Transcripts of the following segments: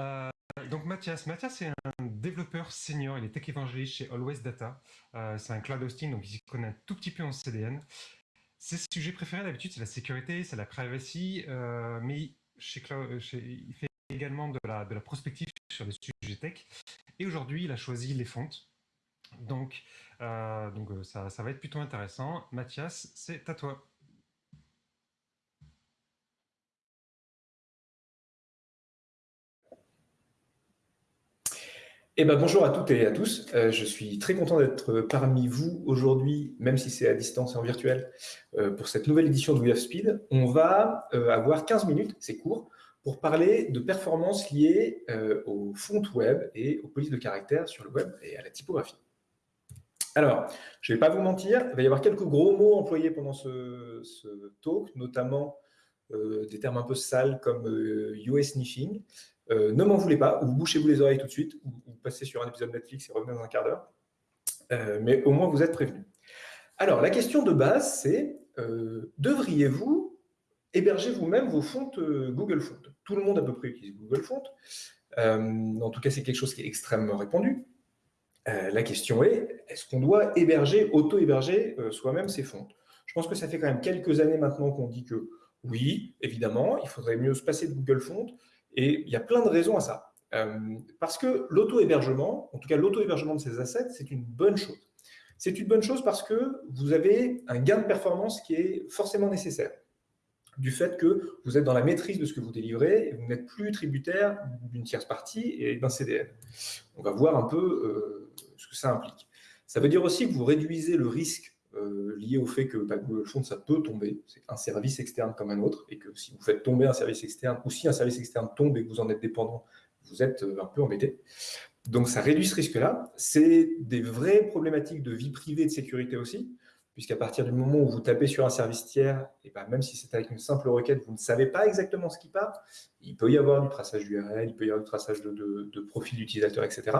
Euh, donc Mathias, Mathias est un développeur senior, il est tech évangéliste chez Always Data. Euh, c'est un cloud hosting, donc il connaît un tout petit peu en CDN. Ses sujets préférés d'habitude, c'est la sécurité, c'est la privacy, euh, mais il fait également de la, prospective sur des sujets tech. Et aujourd'hui, il a choisi les fontes. Donc, donc ça, ça va être plutôt intéressant. Mathias, c'est à toi. Eh ben, bonjour à toutes et à tous. Euh, je suis très content d'être parmi vous aujourd'hui, même si c'est à distance et en virtuel, euh, pour cette nouvelle édition de We Have Speed. On va euh, avoir 15 minutes, c'est court, pour parler de performances liées aux fonts web et aux polices de caractère sur le web et à la typographie. Alors, je ne vais pas vous mentir, il va y avoir quelques gros mots employés pendant ce, ce talk, notamment des termes un peu sales comme US sniffing, euh, ne m'en voulez pas, ou bouchez-vous les oreilles tout de suite, ou, passez sur un épisode Netflix et revenez dans un quart d'heure. Euh, mais au moins, vous êtes prévenus. Alors, la question de base, c'est euh, devriez-vous héberger vous-même vos fontes Google Fonts Tout le monde à peu près utilise Google Fonts. en tout cas, c'est quelque chose qui est extrêmement répandu. la question est, est-ce qu'on doit héberger, auto-héberger soi-même ses fontes? Je pense que ça fait quand même quelques années maintenant qu'on dit que oui, évidemment, il faudrait mieux se passer de Google Fonts, et il y a plein de raisons à ça. Euh, parce que l'auto-hébergement, en tout cas l'auto-hébergement de ces assets, c'est une bonne chose. C'est une bonne chose parce que vous avez un gain de performance qui est forcément nécessaire. Du fait que vous êtes dans la maîtrise de ce que vous délivrez et vous n'êtes plus tributaire d'une tierce partie et d'un CDN. On va voir un peu euh, ce que ça implique. Ça veut dire aussi que vous réduisez le risque euh, lié au fait que bah, Google Fonts, ça peut tomber. C'est un service externe comme un autre, et que si vous faites tomber un service externe, ou si un service externe tombe et que vous en êtes dépendant, vous êtes euh, un peu embêté. Donc ça réduit ce risque-là. C'est des vraies problématiques de vie privée et de sécurité aussi, puisqu'à partir du moment où vous tapez sur un service tiers, et ben même si c'est avec une simple requête, vous ne savez pas exactement ce qui part, il peut y avoir du traçage d'URL, il peut y avoir du traçage de, de, profil d'utilisateur, etc.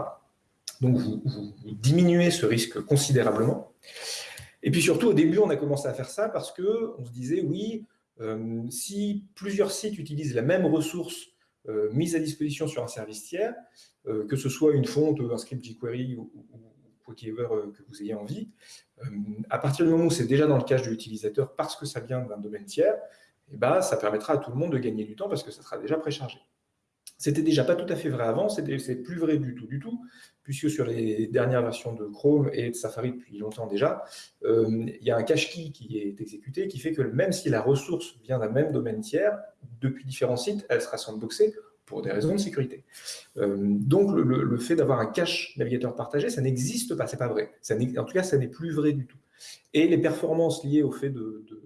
Donc vous, diminuez ce risque considérablement. Et puis surtout, au début, on a commencé à faire ça parce qu'on se disait, oui, euh, si plusieurs sites utilisent la même ressource euh, mise à disposition sur un service tiers, euh, que ce soit une fonte, un script jQuery ou, quoi qu'il que vous ayez envie, à partir du moment où c'est déjà dans le cache de l'utilisateur parce que ça vient d'un domaine tiers, eh ben, ça permettra à tout le monde de gagner du temps parce que ça sera déjà préchargé. C'était déjà pas tout à fait vrai avant, c'est plus vrai du tout, du tout, puisque sur les dernières versions de Chrome et de Safari depuis longtemps déjà, euh, il y a un cache key qui est exécuté qui fait que même si la ressource vient d'un même domaine tiers, depuis différents sites, elle sera sandboxée pour des raisons de sécurité. Euh, donc le, fait d'avoir un cache navigateur partagé, ça n'existe pas, c'est pas vrai. Ça en tout cas, ça n'est plus vrai du tout. Et les performances liées au fait de, de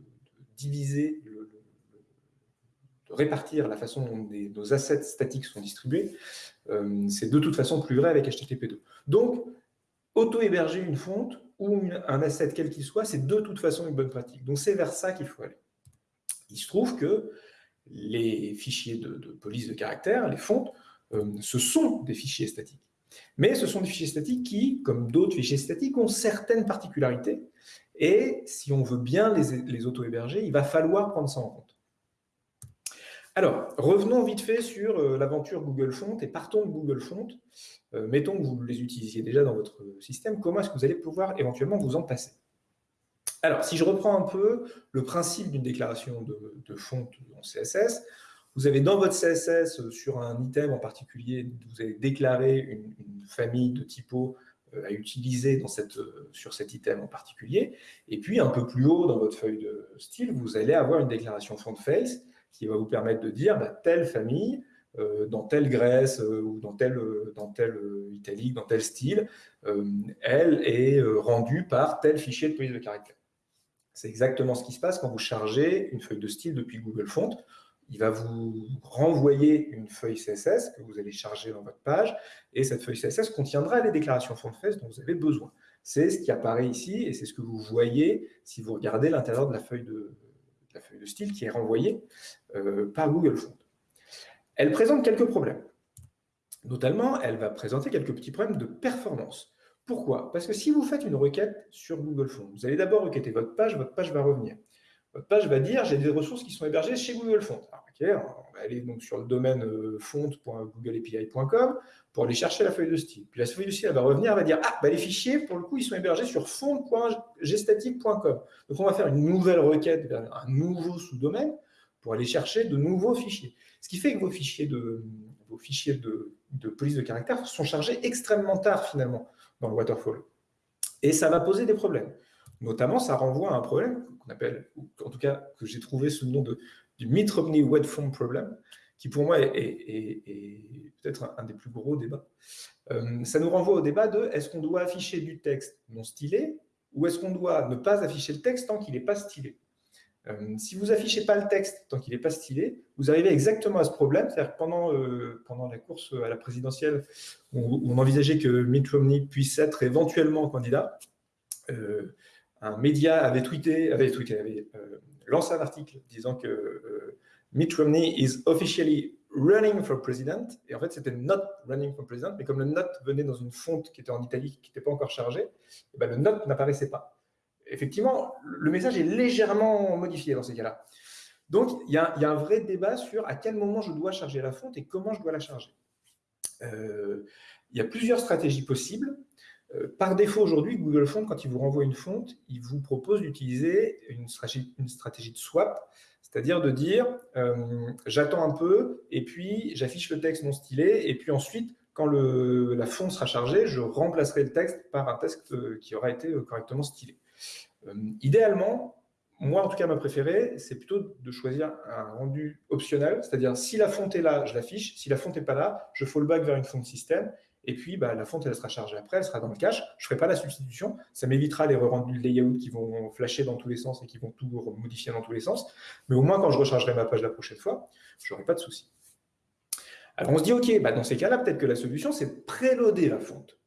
diviser répartir la façon dont nos assets statiques sont distribués, euh, c'est de toute façon plus vrai avec HTTP2. Donc, auto-héberger une fonte ou un asset quel qu'il soit, c'est de toute façon une bonne pratique. Donc, c'est vers ça qu'il faut aller. Il se trouve que les fichiers de, police de caractère, les fontes, euh, ce sont des fichiers statiques. Mais ce sont des fichiers statiques qui, comme d'autres fichiers statiques, ont certaines particularités. Et si on veut bien les, les auto-héberger, il va falloir prendre ça en compte. Alors, revenons vite fait sur euh, l'aventure Google Font et partons de Google Font. Euh, mettons que vous les utilisiez déjà dans votre système, comment est-ce que vous allez pouvoir éventuellement vous en passer? Alors, si je reprends un peu le principe d'une déclaration de, de font en CSS, vous avez dans votre CSS, euh, sur un item en particulier, vous avez déclaré une, famille de typos à utiliser dans sur cet item en particulier. Et puis, un peu plus haut dans votre feuille de style, vous allez avoir une déclaration font face qui va vous permettre de dire bah, telle famille, euh, dans telle Grèce euh, ou dans telle, euh, dans telle italique, dans tel style, elle est rendue par tel fichier de police de caractère. C'est exactement ce qui se passe quand vous chargez une feuille de style depuis Google Font. Il va vous renvoyer une feuille CSS que vous allez charger dans votre page, et cette feuille CSS contiendra les déclarations font-face dont vous avez besoin. C'est ce qui apparaît ici, et c'est ce que vous voyez si vous regardez l'intérieur de la feuille de, la feuille de style qui est renvoyée euh, par Google Font. Elle présente quelques problèmes. Notamment, elle va présenter quelques petits problèmes de performance. Pourquoi Parce que si vous faites une requête sur Google Fonts, vous allez d'abord requêter votre page, votre page va revenir. votre page va dire j'ai des ressources qui sont hébergées chez Google Font. on va aller donc sur le domaine euh, font.googleapi.com pour aller chercher la feuille de style. Puis la feuille de style va revenir, elle va dire ah bah, les fichiers pour le coup ils sont hébergés sur font.gstatic.com. Donc on va faire une nouvelle requête vers un nouveau sous-domaine pour aller chercher de nouveaux fichiers. Ce qui fait que vos fichiers de, vos fichiers de, police de caractère sont chargés extrêmement tard finalement dans le waterfall. Et ça va poser des problèmes. Notamment, ça renvoie à un problème qu'on appelle, ou en tout cas que j'ai trouvé sous le nom de, du Mitt Romney Web Form Problem, qui pour moi est, peut-être un, des plus gros débats. Euh, ça nous renvoie au débat de est-ce qu'on doit afficher du texte non stylé ou est-ce qu'on doit ne pas afficher le texte tant qu'il n'est pas stylé? Euh, si vous affichez pas le texte tant qu'il n'est pas stylé, vous arrivez exactement à ce problème. C'est-à-dire que pendant, euh, pendant la course à la présidentielle, où, on envisageait que Mitt Romney puisse être éventuellement candidat, un média avait tweeté, avait, tweeté, avait euh, lancé un article disant que euh, Mitt Romney is officially running for president. Et en fait, c'était not running for president, mais comme le not venait dans une fonte qui était en italique, qui n'était pas encore chargée, eh ben, le not n'apparaissait pas. Effectivement, le message est légèrement modifié dans ces cas-là. Donc, il y, a, un vrai débat sur à quel moment je dois charger la fonte et comment je dois la charger. Euh, il y a plusieurs stratégies possibles. Euh, par défaut, aujourd'hui, Google Font, quand il vous renvoie une fonte, il vous propose d'utiliser une stratégie, de swap, c'est-à-dire de dire euh, j'attends un peu et puis j'affiche le texte non stylé et puis ensuite, quand la fonte sera chargée, je remplacerai le texte par un texte qui aura été correctement stylé. Idéalement, moi en tout cas ma préférée, c'est plutôt de choisir un rendu optionnel, c'est-à-dire si la fonte est là, je l'affiche, si la fonte n'est pas là, je fallback vers une fonte système et puis, bah, la fonte, elle sera chargée après, elle sera dans le cache. Je ne ferai pas la substitution. Ça m'évitera les re-rendus de layout qui vont flasher dans tous les sens et qui vont tout modifier dans tous les sens. Mais au moins, quand je rechargerai ma page la prochaine fois, je n'aurai pas de souci. Alors, on se dit, OK, bah, dans ces cas-là, peut-être que la solution, c'est de préloader la fonte.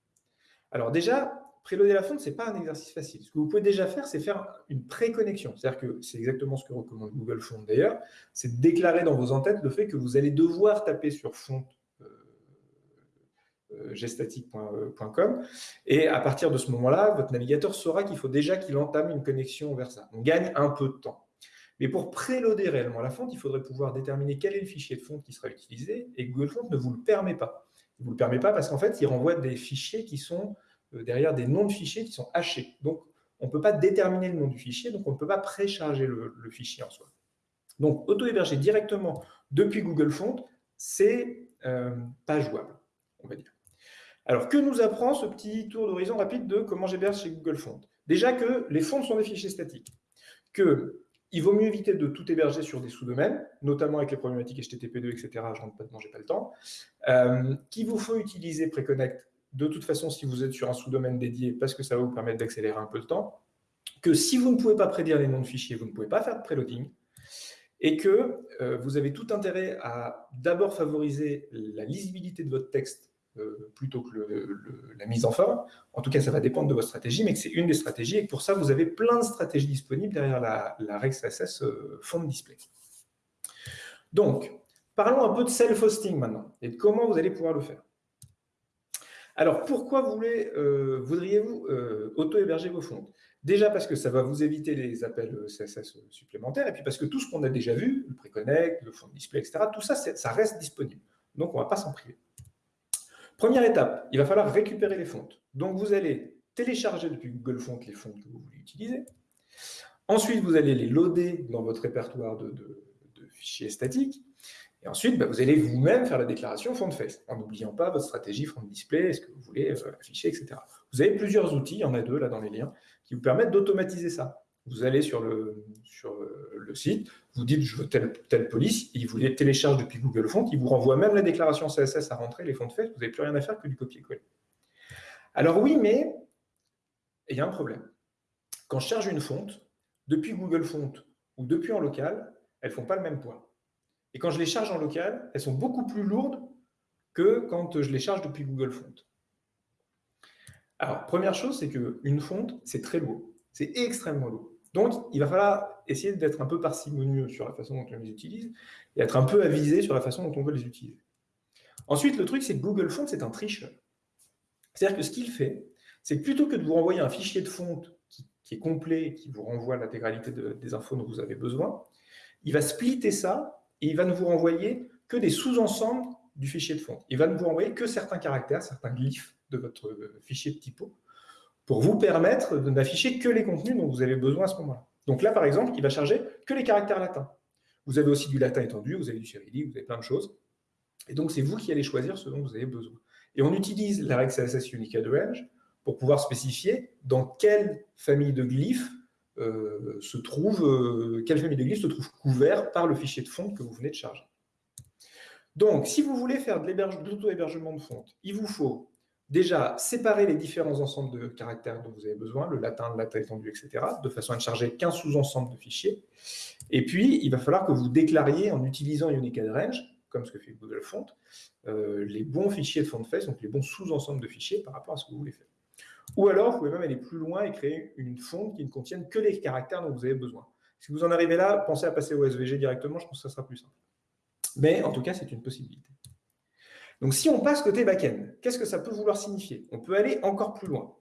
Alors déjà, préloader la fonte, ce n'est pas un exercice facile. Ce que vous pouvez déjà faire, c'est faire une pré-connexion. C'est-à-dire que c'est exactement ce que recommande Google Font d'ailleurs, c'est de déclarer dans vos entêtes le fait que vous allez devoir taper sur fonte euh, gestatic.com. Et à partir de ce moment-là, votre navigateur saura qu'il faut déjà qu'il entame une connexion vers ça. On gagne un peu de temps. Mais pour préloader réellement la fonte, il faudrait pouvoir déterminer quel est le fichier de fonte qui sera utilisé, et Google Font ne vous le permet pas. Il ne vous le permet pas parce qu'en fait, il renvoie des fichiers qui sont euh, derrière des noms de fichiers qui sont hachés. Donc, on ne peut pas déterminer le nom du fichier, donc on ne peut pas précharger le, fichier en soi. Donc, auto-héberger directement depuis Google Font, c'est euh, pas jouable, on va dire. Alors, que nous apprend ce petit tour d'horizon rapide de comment j'héberge chez Google Font Déjà que les fonds sont des fichiers statiques, qu'il vaut mieux éviter de tout héberger sur des sous-domaines, notamment avec les problématiques HTTP2, etc. Je rentre pas pas le temps. Euh, qu'il vous faut utiliser Preconnect de toute façon si vous êtes sur un sous-domaine dédié, parce que ça va vous permettre d'accélérer un peu le temps. Que si vous ne pouvez pas prédire les noms de fichiers, vous ne pouvez pas faire de preloading. Et que euh, vous avez tout intérêt à d'abord favoriser la lisibilité de votre texte euh, plutôt que la mise en forme. En tout cas, ça va dépendre de votre stratégie, mais c'est une des stratégies et pour ça, vous avez plein de stratégies disponibles derrière la, RexSS euh, display. Donc, parlons un peu de self-hosting maintenant et de comment vous allez pouvoir le faire. Alors, pourquoi euh, voudriez-vous auto-héberger vos fonds? Déjà parce que ça va vous éviter les appels CSS supplémentaires, et puis parce que tout ce qu'on a déjà vu, le préconnect, le fond de display, etc., tout ça, ça reste disponible. Donc, on ne va pas s'en priver. Première étape, il va falloir récupérer les fontes. Donc, vous allez télécharger depuis Google Fonts les fontes que vous voulez utiliser. Ensuite, vous allez les loader dans votre répertoire de, fichiers statiques. Et ensuite, bah, vous allez vous-même faire la déclaration font face, en n'oubliant pas votre stratégie font display, ce que vous voulez euh, afficher, etc. Vous avez plusieurs outils, il y en a deux là dans les liens, qui vous permettent d'automatiser ça. Vous allez sur le, euh, site, vous dites je veux telle, police, il vous les télécharge depuis Google Fonts, il vous renvoie même la déclaration CSS à rentrer, les fonds de fait, vous n'avez plus rien à faire que du copier-coller. Alors oui, mais il y a un problème. Quand je charge une fonte, depuis Google Fonts ou depuis en local, elles ne font pas le même poids. Et quand je les charge en local, elles sont beaucoup plus lourdes que quand je les charge depuis Google Fonts. Alors, première chose, c'est qu'une fonte, c'est très lourd. C'est extrêmement lourd. Donc, il va falloir essayer d'être un peu parcimonieux sur la façon dont on les utilise et être un peu avisé sur la façon dont on veut les utiliser. Ensuite, le truc, c'est que Google Fonts, c'est un tricheur. C'est-à-dire que ce qu'il fait, c'est que plutôt que de vous renvoyer un fichier de fonte qui est complet, qui vous renvoie l'intégralité des infos dont vous avez besoin. Il va splitter ça et il va ne vous renvoyer que des sous-ensembles du fichier de fond. Il va ne vous renvoyer que certains caractères, certains glyphes de votre fichier de typo pour vous permettre d'afficher que les contenus dont vous avez besoin à ce moment-là. Donc là, par exemple, il va charger que les caractères latins. Vous avez aussi du latin étendu, vous avez du cyrillique, vous avez plein de choses. Et donc, c'est vous qui allez choisir ce dont vous avez besoin. Et on utilise la règle CSS Unicode Range pour pouvoir spécifier dans quelle famille de glyphes euh, se trouve, euh, quelle famille glyphes se trouve couvert par le fichier de fonte que vous venez de charger. Donc, si vous voulez faire de l'auto-hébergement de fonte, il vous faut déjà séparer les différents ensembles de caractères dont vous avez besoin, le latin, le latin étendu, etc., de façon à ne charger qu'un sous-ensemble de fichiers. Et puis, il va falloir que vous déclariez en utilisant Unicode Range, comme ce que fait Google Font, euh, les bons fichiers de FontFace, donc les bons sous-ensembles de fichiers par rapport à ce que vous voulez faire. Ou alors, vous pouvez même aller plus loin et créer une fonte qui ne contienne que les caractères dont vous avez besoin. Si vous en arrivez là, pensez à passer au SVG directement, je pense que ça sera plus simple. Mais en tout cas, c'est une possibilité. Donc, si on passe côté back-end, qu'est-ce que ça peut vouloir signifier? On peut aller encore plus loin.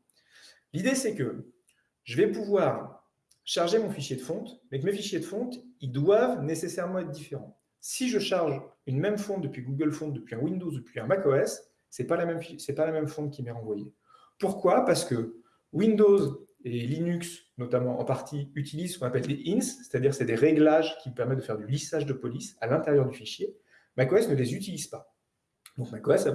L'idée, c'est que je vais pouvoir charger mon fichier de fonte, mais que mes fichiers de fonte, ils doivent nécessairement être différents. Si je charge une même fonte depuis Google Font, depuis un Windows, depuis un macOS, ce n'est pas, pas la même fonte qui m'est renvoyée. Pourquoi? Parce que Windows et Linux, notamment en partie, utilisent ce qu'on appelle des ins, c'est-à-dire c'est des réglages qui permettent de faire du lissage de police à l'intérieur du fichier. macOS ne les utilise pas. Donc macOS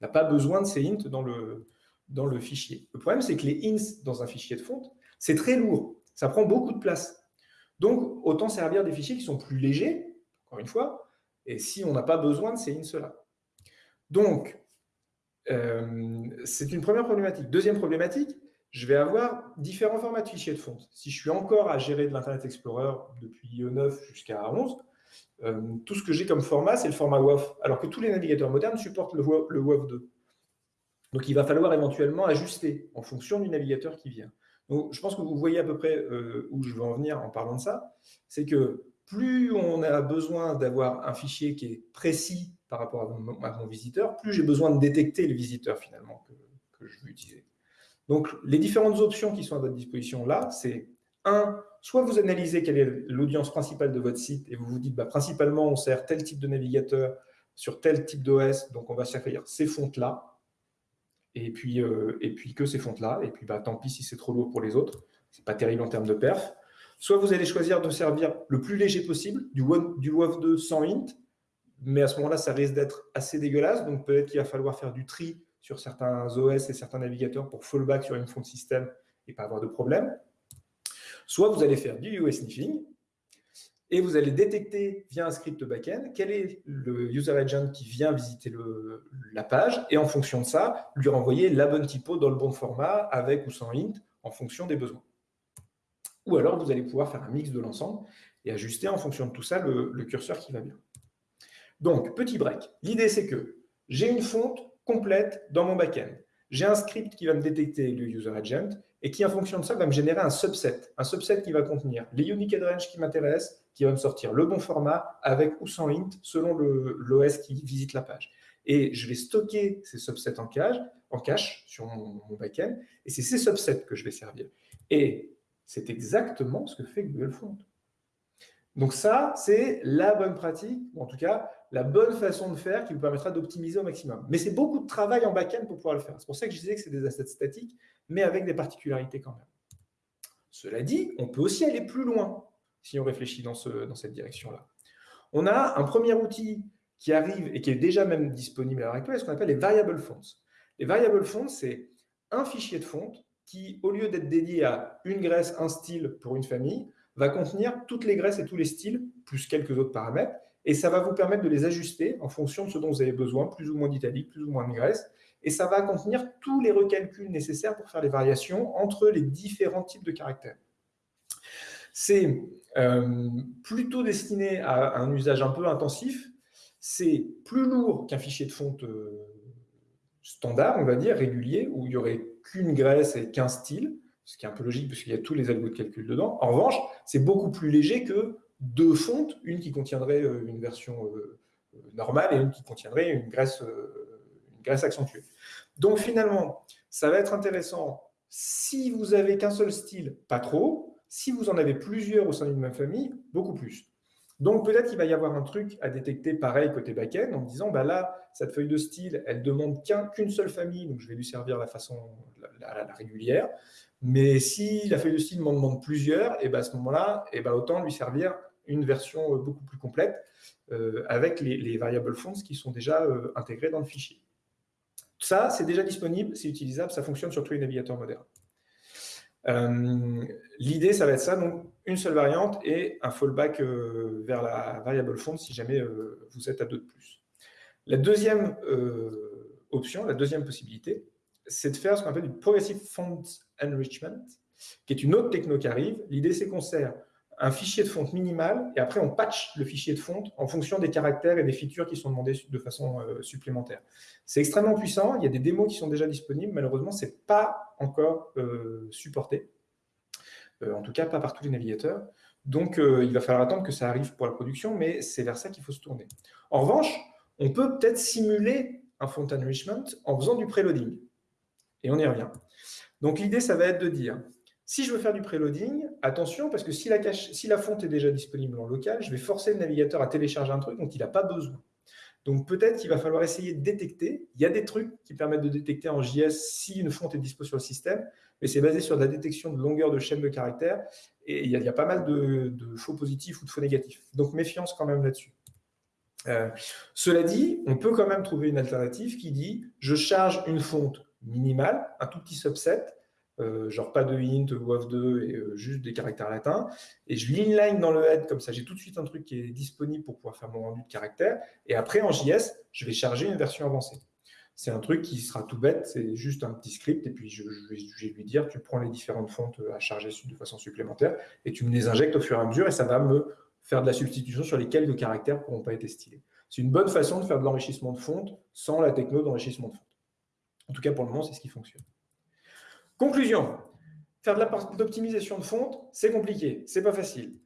n'a pas besoin de ces int dans le, dans le fichier. Le problème, c'est que les ins dans un fichier de fonte, c'est très lourd, ça prend beaucoup de place. Donc, autant servir des fichiers qui sont plus légers, encore une fois, et si on n'a pas besoin de ces ins-là. Donc, euh, c'est une première problématique. Deuxième problématique, je vais avoir différents formats de fichiers de fonte. Si je suis encore à gérer de l'Internet Explorer depuis 9 jusqu'à 11, euh, tout ce que j'ai comme format, c'est le format WAF, alors que tous les navigateurs modernes supportent le, WAF 2. Donc, il va falloir éventuellement ajuster en fonction du navigateur qui vient. Donc, je pense que vous voyez à peu près euh, où je veux en venir en parlant de ça. C'est que plus on a besoin d'avoir un fichier qui est précis par rapport à mon, visiteur, plus j'ai besoin de détecter le visiteur finalement que, je veux utiliser. Donc, les différentes options qui sont à votre disposition là, c'est un, soit vous analysez quelle est l'audience principale de votre site et vous vous dites, bah, principalement, on sert tel type de navigateur sur tel type d'OS, donc on va servir ces fontes-là, et puis, euh, et puis que ces fontes-là, et puis bah, tant pis si c'est trop lourd pour les autres, c'est pas terrible en termes de perf. Soit vous allez choisir de servir le plus léger possible, du, du WAV2 sans int, mais à ce moment-là, ça risque d'être assez dégueulasse, donc peut-être qu'il va falloir faire du tri sur certains OS et certains navigateurs pour fallback sur une fonte système et pas avoir de problème. Soit vous allez faire du UI sniffing et vous allez détecter via un script backend quel est le user agent qui vient visiter la page et en fonction de ça, lui renvoyer la bonne typo dans le bon format avec ou sans int en fonction des besoins. Ou alors, vous allez pouvoir faire un mix de l'ensemble et ajuster en fonction de tout ça le, le curseur qui va bien. Donc, petit break. L'idée, c'est que j'ai une fonte complète dans mon backend. J'ai un script qui va me détecter le user agent et qui, en fonction de ça, va me générer un subset. Un subset qui va contenir les unique range qui m'intéressent, qui va me sortir le bon format avec ou sans int selon l'OS qui visite la page. Et je vais stocker ces subsets en cache, en cache sur mon, mon backend, et c'est ces subsets que je vais servir. Et c'est exactement ce que fait Google Font. Donc ça, c'est la bonne pratique, ou en tout cas, la bonne façon de faire qui vous permettra d'optimiser au maximum. Mais c'est beaucoup de travail en back-end pour pouvoir le faire. C'est pour ça que je disais que c'est des assets statiques, mais avec des particularités quand même. Cela dit, on peut aussi aller plus loin si on réfléchit dans, ce, dans cette direction-là. On a un premier outil qui arrive et qui est déjà même disponible à l'heure actuelle, ce qu'on appelle les variable fonts. Les variable fonts, c'est un fichier de fonte qui, au lieu d'être dédié à une graisse, un style pour une famille, va contenir toutes les graisses et tous les styles, plus quelques autres paramètres, et ça va vous permettre de les ajuster en fonction de ce dont vous avez besoin, plus ou moins d'italique, plus ou moins de graisse, et ça va contenir tous les recalculs nécessaires pour faire les variations entre les différents types de caractères. C'est euh, plutôt destiné à un usage un peu intensif, c'est plus lourd qu'un fichier de fonte euh, standard, on va dire, régulier, où il n'y aurait qu'une graisse et qu'un style, ce qui est un peu logique parce qu'il y a tous les algos de calcul dedans. En revanche, c'est beaucoup plus léger que deux fontes, une qui contiendrait euh, une version normale et une qui contiendrait une graisse, une graisse accentuée. Donc finalement, ça va être intéressant Si vous avez qu'un seul style, pas trop. Si vous en avez plusieurs au sein d'une même famille, beaucoup plus. Donc peut-être qu'il va y avoir un truc à détecter pareil côté back-end en disant bah là, cette feuille de style, elle demande qu'une seule famille, donc je vais lui servir la façon la, régulière. Mais si la feuille de style m'en demande plusieurs, et eh ben à ce moment-là, ben autant lui servir une version euh, beaucoup plus complète euh, avec les, les, variables fonts qui sont déjà euh, intégrées dans le fichier. Ça, c'est déjà disponible, c'est utilisable, ça fonctionne sur tous les navigateurs modernes. L'idée, ça va être ça, donc une seule variante et un fallback vers la variable font si jamais vous êtes à deux de plus. La deuxième option, la deuxième possibilité, c'est de faire ce qu'on appelle du Progressive Font Enrichment, qui est une autre techno qui arrive. L'idée, c'est qu'on sert un fichier de fonte minimal et après on patch le fichier de fonte en fonction des caractères et des features qui sont demandés de façon euh, supplémentaire. C'est extrêmement puissant, il y a des démos qui sont déjà disponibles, malheureusement ce n'est pas encore euh, supporté, euh, en tout cas pas par tous les navigateurs. Donc il va falloir attendre que ça arrive pour la production, mais c'est vers ça qu'il faut se tourner. En revanche, on peut peut-être simuler un font enrichment en faisant du preloading. Et on y revient. Donc l'idée, ça va être de dire, si je veux faire du preloading, attention, parce que si la, fonte est déjà disponible en local, je vais forcer le navigateur à télécharger un truc dont il n'a pas besoin. Donc peut-être qu'il va falloir essayer de détecter. Il y a des trucs qui permettent de détecter en JS si une fonte est disponible sur le système, mais c'est basé sur la détection de longueur de chaîne de caractères, et il y a, pas mal de, faux positifs ou de faux négatifs. Donc méfiance quand même là-dessus. Euh, cela dit, on peut quand même trouver une alternative qui dit « je charge une fonte minimale, un tout petit subset, euh, genre pas de int, WOF2 et euh, juste des caractères latins. Et je l'inline dans le head, comme ça j'ai tout de suite un truc qui est disponible pour pouvoir faire mon rendu de caractères. Et après en JS, je vais charger une version avancée. C'est un truc qui sera tout bête, c'est juste un petit script, et puis je, vais, lui dire, tu prends les différentes fontes à charger de façon supplémentaire, et tu me les injectes au fur et à mesure, et ça va me faire de la substitution sur les quelques caractères pourront pas être stylés. C'est une bonne façon de faire de l'enrichissement de fonte sans la techno d'enrichissement de fonte. En tout cas, pour le moment, c'est ce qui fonctionne. Conclusion, faire de l'optimisation de fonte, c'est compliqué, c'est pas facile.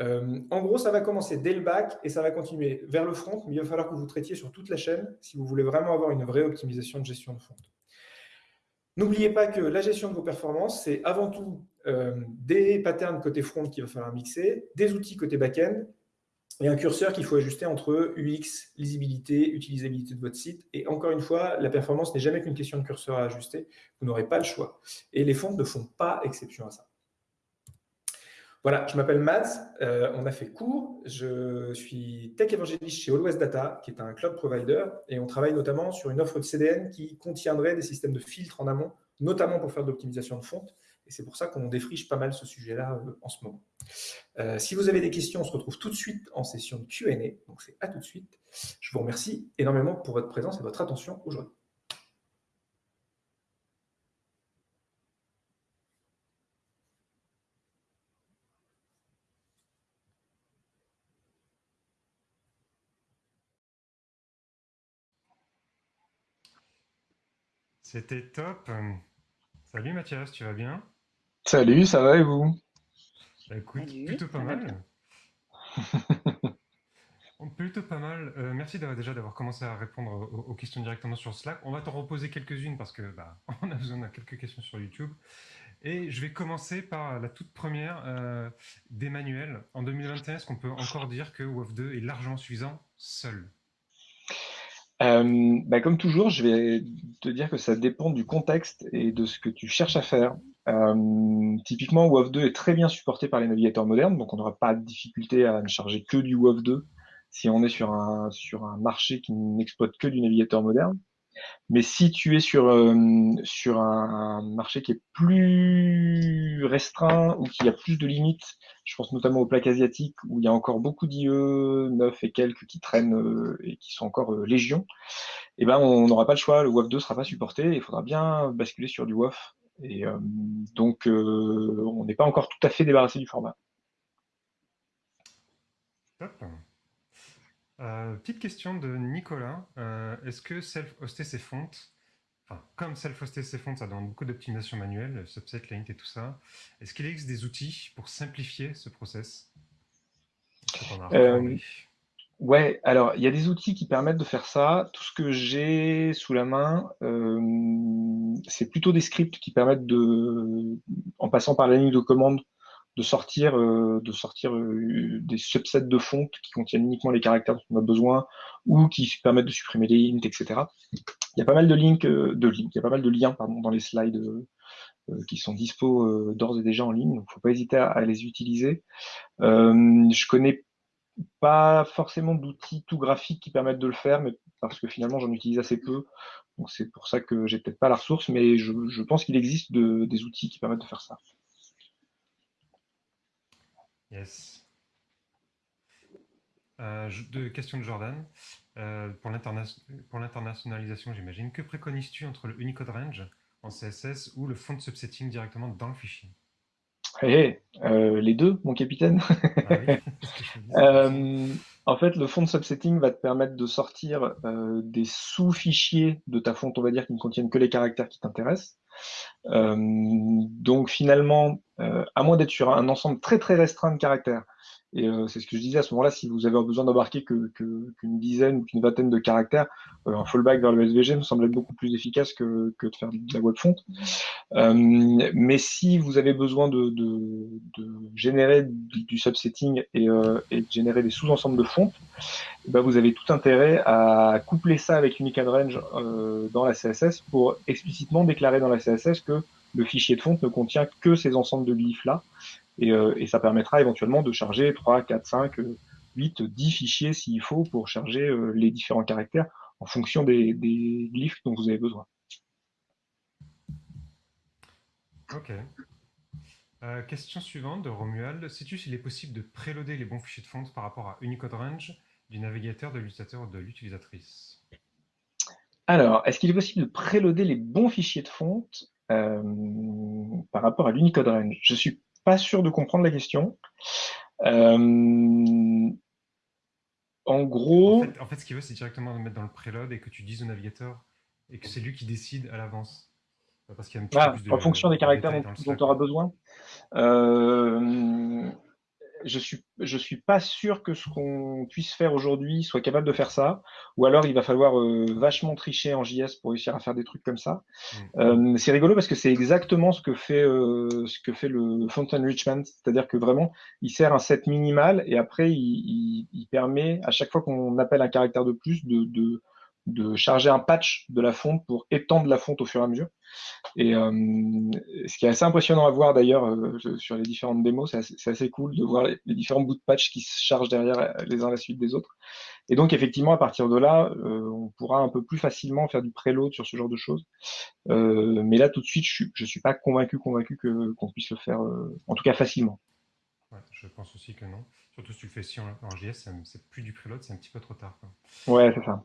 Euh, en gros, ça va commencer dès le back et ça va continuer vers le front, mais il va falloir que vous traitiez sur toute la chaîne si vous voulez vraiment avoir une vraie optimisation de gestion de fonte. N'oubliez pas que la gestion de vos performances, c'est avant tout euh, des patterns côté front qu'il va falloir mixer, des outils côté back-end et un curseur qu'il faut ajuster entre UX, lisibilité, utilisabilité de votre site. Et encore une fois, la performance n'est jamais qu'une question de curseur à ajuster. Vous n'aurez pas le choix. Et les fonds ne font pas exception à ça. Voilà, je m'appelle Mads, euh, on a fait cours, je suis tech évangéliste chez Always Data, qui est un cloud provider, et on travaille notamment sur une offre de CDN qui contiendrait des systèmes de filtres en amont, notamment pour faire de l'optimisation de fonte, et c'est pour ça qu'on défriche pas mal ce sujet-là euh, en ce moment. Euh, si vous avez des questions, on se retrouve tout de suite en session de Q&A. Donc c'est à tout de suite. Je vous remercie énormément pour votre présence et votre attention aujourd'hui. C'était top. Salut Mathias, tu vas bien? Salut, ça va et vous? Bah, Écoute, plutôt pas mal. plutôt pas mal. Euh, merci déjà d'avoir commencé à répondre aux, questions directement sur Slack. On va t'en reposer quelques-unes parce que bah, on a besoin de quelques questions sur YouTube. Et je vais commencer par la toute première euh, d'Emmanuel. En 2021, est-ce qu'on peut encore dire que WOF2 est largement suffisant seul? Euh, bah, comme toujours, je vais te dire que ça dépend du contexte et de ce que tu cherches à faire. Euh, typiquement, WoW 2 est très bien supporté par les navigateurs modernes, donc on n'aura pas de difficulté à ne charger que du WoW 2 si on est sur un marché qui n'exploite que du navigateur moderne. Mais si tu es sur, euh, sur un, marché qui est plus restreint ou qui a plus de limites, je pense notamment aux plaques asiatiques où il y a encore beaucoup d'IE 9 et quelques qui traînent euh, et qui sont encore euh, légion, eh ben on n'aura pas le choix, le WAF 2 sera pas supporté, il faudra bien basculer sur du WAF. Et donc on n'est pas encore tout à fait débarrassé du format. Euh, petite question de Nicolas. Euh, est-ce que self-hoster ses fontes, enfin, comme self-hoster ses fontes, ça demande beaucoup d'optimisation manuelle, subset, lint et tout ça, est-ce qu'il existe des outils pour simplifier ce process? Euh, Ouais, alors il y a des outils qui permettent de faire ça. Tout ce que j'ai sous la main, c'est plutôt des scripts qui permettent de, en passant par la ligne de commande, de sortir, euh, de sortir euh, des subsets de fontes qui contiennent uniquement les caractères dont on a besoin ou qui permettent de supprimer les int, etc. Il y a pas mal de links, de il y a pas mal de liens pardon, dans les slides qui sont dispo d'ores et déjà en ligne, donc faut pas hésiter à, à les utiliser. je connais pas forcément d'outils tout graphiques qui permettent de le faire, mais parce que finalement j'en utilise assez peu. Donc c'est pour ça que j'ai peut-être pas la ressource, mais je, pense qu'il existe des outils qui permettent de faire ça. Yes. Euh, de, question de Jordan. Euh, pour l'internationalisation, j'imagine, que préconises-tu entre le Unicode Range en CSS ou le font subsetting directement dans le fichier? Hey, euh, les deux, mon capitaine. Ah euh, en fait, le font subsetting va te permettre de sortir des sous-fichiers de ta fonte, on va dire, qui ne contiennent que les caractères qui t'intéressent. donc finalement, à moins d'être sur un ensemble très très restreint de caractères, et euh, c'est ce que je disais à ce moment-là, si vous avez besoin d'embarquer qu'une dizaine ou qu'une vingtaine de caractères, euh, un fallback vers le SVG me semble être beaucoup plus efficace que, de faire de la web font. Euh, mais si vous avez besoin de, générer du, subsetting et, euh, et, de générer des sous-ensembles de fontes, eh ben vous avez tout intérêt à coupler ça avec Unicode Range euh, dans la CSS pour explicitement déclarer dans la CSS que le fichier de fonte ne contient que ces ensembles de glyphes-là euh, et, ça permettra éventuellement de charger 3, 4, 5, 8, 10 fichiers s'il faut pour charger euh, les différents caractères en fonction des, glyphes dont vous avez besoin. Ok. Euh, question suivante de Romuald. Sais-tu s'il est possible de préloader les bons fichiers de fonte par rapport à Unicode Range du navigateur, de l'utilisateur ou de l'utilisatrice? Alors, est-ce qu'il est possible de préloader les bons fichiers de fonte par rapport à l'Unicode Range Je suis pas sûr de comprendre la question. Euh, en gros. En fait, ce qu'il veut, c'est directement mettre dans le preload et que tu dises au navigateur et que c'est lui qui décide à l'avance. Parce qu'il y a un petit peu plus de, En fonction des caractères dont, tu auras besoin. Euh, je suis je suis pas sûr que ce qu'on puisse faire aujourd'hui soit capable de faire ça, ou alors il va falloir euh, vachement tricher en JS pour réussir à faire des trucs comme ça. Mm. Euh, c'est rigolo parce que c'est exactement ce que fait euh, ce que fait le font enrichment, c'est-à-dire que vraiment il sert un set minimal et après il, il, il permet à chaque fois qu'on appelle un caractère de plus de, de de charger un patch de la fonte pour étendre la fonte au fur et à mesure. Et euh, ce qui est assez impressionnant à voir d'ailleurs euh, sur les différentes démos, c'est assez, cool de voir les, différents bouts de patch qui se chargent derrière euh, les uns à la suite des autres. Et donc effectivement, à partir de là, on pourra un peu plus facilement faire du preload sur ce genre de choses. mais là, tout de suite, je ne suis pas convaincu, convaincu qu'on puisse le faire, en tout cas facilement. je pense aussi que non. Surtout si tu le fais si en, JS, c'est plus du preload, c'est un petit peu trop tard. Ouais, c'est ça.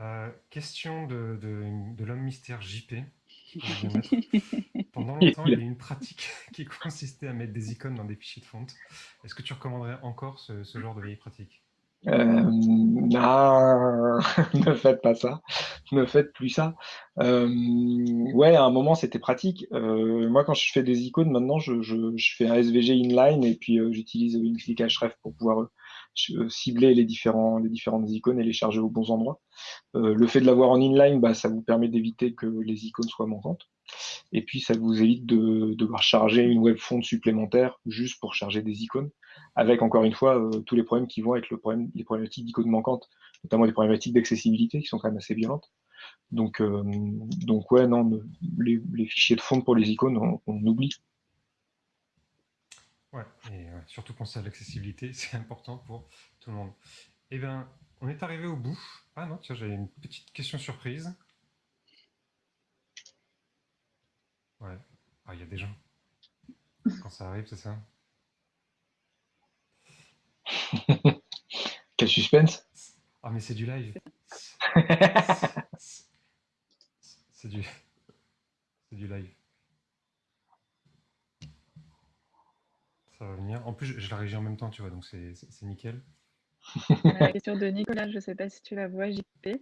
Euh, question de, de, l'homme mystère JP. Pendant longtemps, il y a eu une pratique qui consistait à mettre des icônes dans des fichiers de fonte. Est-ce que tu recommanderais encore ce, genre de vieille pratique? Euh, non, ne faites pas ça, ne faites plus ça. Euh, ouais, à un moment c'était pratique. moi, quand je fais des icônes, maintenant, je, fais un SVG inline et puis j'utilise une click href pour pouvoir euh, cibler les, différents, différentes icônes et les charger aux bons endroits. Euh, le fait de l'avoir en inline, bah, ça vous permet d'éviter que les icônes soient manquantes. Et puis, ça vous évite de, devoir charger une web font supplémentaire juste pour charger des icônes, avec encore une fois euh, tous les problèmes qui vont avec le problème, les problématiques d'icônes manquantes, notamment les problématiques d'accessibilité qui sont quand même assez violentes. Donc, donc ouais, non, les, fichiers de fond pour les icônes, on oublie. Ouais, et surtout penser à l'accessibilité, c'est important pour tout le monde. Eh bien, on est arrivé au bout. Ah non, tiens, j'avais une petite question surprise. Ouais. Ah, il y a des gens. Quand ça arrive, c'est ça Quel suspense Ah, mais c'est du live. C'est du... C'est du live. Ça va venir. En plus, je, la régie en même temps, tu vois, donc c'est nickel. La question de Nicolas, je ne sais pas si tu la vois, JP. Ouais,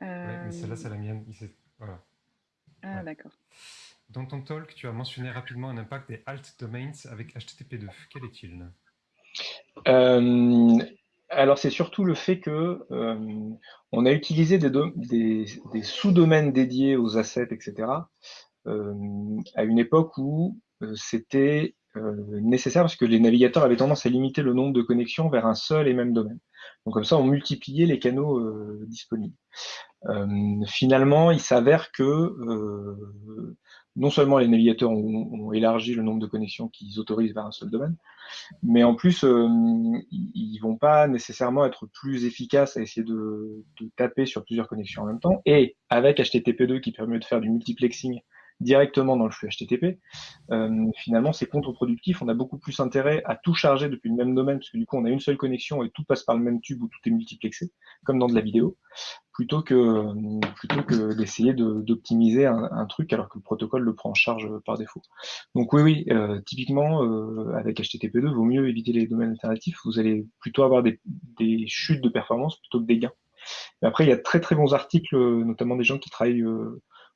mais celle-là, c'est la mienne. Voilà. Ah, d'accord. Dans ton talk, tu as mentionné rapidement un impact des alt domains avec HTTP2. Quel est-il? Euh, alors c'est surtout le fait que on a utilisé des, des, des sous-domaines dédiés aux assets, etc. à une époque où c'était nécessaire parce que les navigateurs avaient tendance à limiter le nombre de connexions vers un seul et même domaine. Donc comme ça, on multipliait les canaux euh, disponibles. Euh, finalement, il s'avère que euh, non seulement les navigateurs ont, élargi le nombre de connexions qu'ils autorisent vers un seul domaine, mais en plus, ils vont pas nécessairement être plus efficaces à essayer de, de, taper sur plusieurs connexions en même temps. Et avec HTTP2 qui permet de faire du multiplexing directement dans le flux HTTP, euh, finalement c'est contre-productif. On a beaucoup plus intérêt à tout charger depuis le même domaine, parce que du coup on a une seule connexion et tout passe par le même tube où tout est multiplexé, comme dans de la vidéo, plutôt que plutôt que d'essayer d'optimiser un, truc alors que le protocole le prend en charge par défaut. Donc oui, oui, euh, typiquement euh, avec HTTP2, vaut mieux éviter les domaines alternatifs. Vous allez plutôt avoir des, des chutes de performance plutôt que des gains. Mais après, il y a très très bons articles, notamment des gens qui travaillent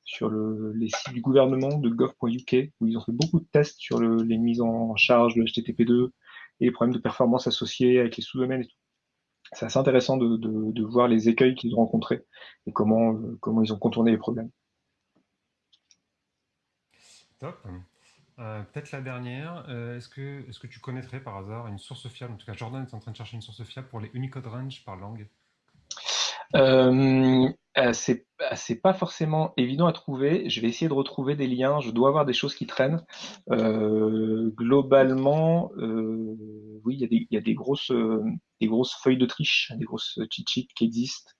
sur le, les sites du gouvernement de gov.uk, où ils ont fait beaucoup de tests sur le, les mises en charge de HTTP2 et les problèmes de performance associés avec les sous-domaines et tout. C'est assez intéressant de, voir les écueils qu'ils ont rencontrés et comment, euh, ils ont contourné les problèmes. Top. Euh, Peut-être la dernière, euh, est-ce que, est -ce que tu connaîtrais par hasard une source fiable? En tout cas, Jordan est en train de chercher une source fiable pour les Unicode Range par langue. Euh, euh, c'est pas forcément évident à trouver. Je vais essayer de retrouver des liens. Je dois avoir des choses qui traînent. Euh, globalement, euh, oui, il y a, des, grosses, euh, des grosses feuilles de triche, des grosses cheat sheets qui existent,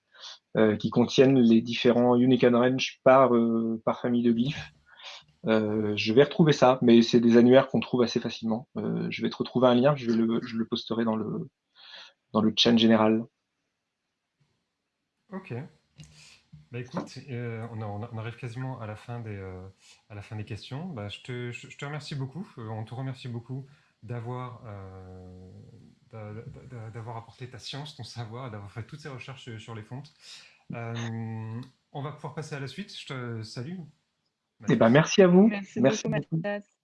euh, qui contiennent les différents Unicode Range par, famille de glyphes. je vais retrouver ça, mais c'est des annuaires qu'on trouve assez facilement. je vais te retrouver un lien, je, le, posterai dans le, dans le général. Ok. Bah écoute, euh, on, on, arrive quasiment à la fin des, euh, à la fin des questions. Bah, je, te, je, te, remercie beaucoup. Euh, on te remercie beaucoup d'avoir euh, d'avoir apporté ta science, ton savoir, d'avoir fait toutes ces recherches sur les fontes. on va pouvoir passer à la suite. Je te salue. Eh ben, merci à vous. Merci, merci beaucoup, Mathias.